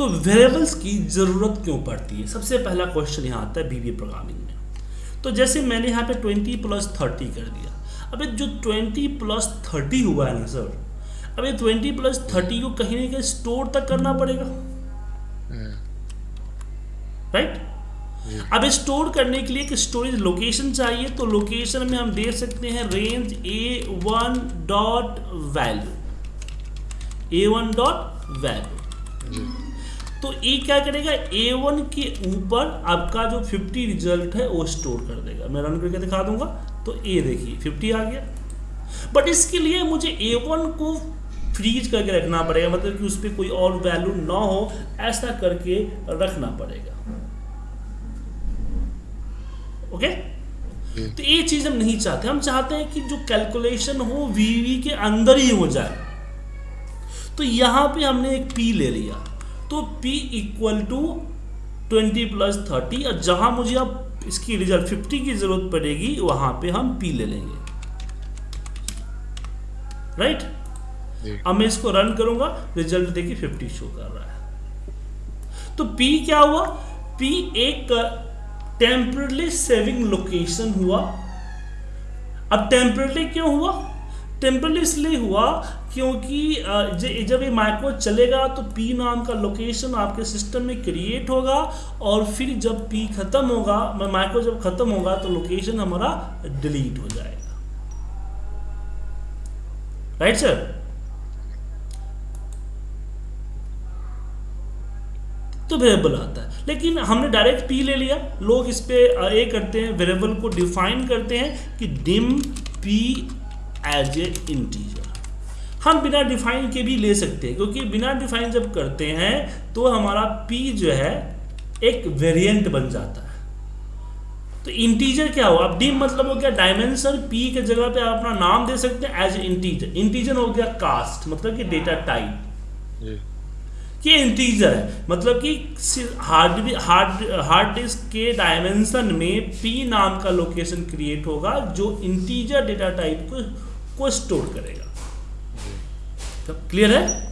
तो वेरिएबल्स की ज़रूरत क्यों पड़ती है? सबसे पहला क्वेश्चन यहाँ आता है बीबी प्रोग्रामिंग में। तो जैसे मैंने यहाँ पे 20 प्लस 30 कर दिया। अब ये जो 20 प्लस 30 हुआ है ना सर अब ये 20 प्लस 30 को कहीं ना कहीं स्टोर तक करना पड़ेगा। राइट अब स्टोर करने के लिए एक स्टोरेज लोकेशन चाहिए तो लोकेशन में हम दे सकते हैं range A one dot value A one dot value तो ए क्या करेगा? ए वन के ऊपर आपका जो 50 रिज़ल्ट है वो स्टोर कर देगा। मैं रन करके दिखा दूँगा। तो ए देखिए 50 आ गया। बट इसके लिए मुझे ए वन को फ्रीज करके रखना पड़ेगा। मतलब कि उस पर कोई और वैल्यू ना हो ऐसा करके रखना पड़ेगा। ओके तो ये चीज़ हम नहीं चाहते। हम चाहते हैं कि जो कैलकुलेशन हो वीवी के अंदर ही हो जाए। तो यहाँ पे हमने एक पी ले लिया। तो P equal to twenty plus thirty और जहाँ मुझे अब इसकी रिज़ल्ट फिफ्टी की ज़रूरत पड़ेगी वहाँ पे हम P ले लेंगे। राइट अब मैं इसको रन करूँगा रिज़ल्ट देखिए फिफ्टी शो कर रहा है। तो P क्या हुआ? P एक टेम्परली सेविंग लोकेशन हुआ। अब टेम्परली क्यों हुआ? टेम्परली इसलिए हुआ क्योंकि जब ये माइक्रो चलेगा तो पी नाम का लोकेशन आपके सिस्टम में क्रिएट होगा और फिर जब पी खत्म होगा माइक्रो जब खत्म होगा तो लोकेशन हमारा डिलीट हो जाएगा। राइट सर तो वेरिएबल आता है। लेकिन हमने डायरेक्ट पी ले लिया। लोग इस पे ए करते हैं वेरिएबल को डिफाइन करते हैं कि dim P as a integer हम बिना डिफाइन के भी ले सकते हैं क्योंकि बिना डिफाइन जब करते हैं तो हमारा p जो है एक वेरिएंट बन जाता है। तो इंटीजर क्या हो अब डिम मतलब हो गया डायमेंशन पी के जगह पे आप अपना नाम दे सकते हैं एज इंटीजर इंटीजर हो गया कास्ट मतलब कि डेटा टाइप ये इंटीजर है मतलब कि हार्ड हार्ड हार्ड डिस्क के डायमेंशन में पी नाम का लोकेशन क्रिएट होगा जो इंटीजर डेटा टाइप को को स्टोर करेगा। क्लियर है?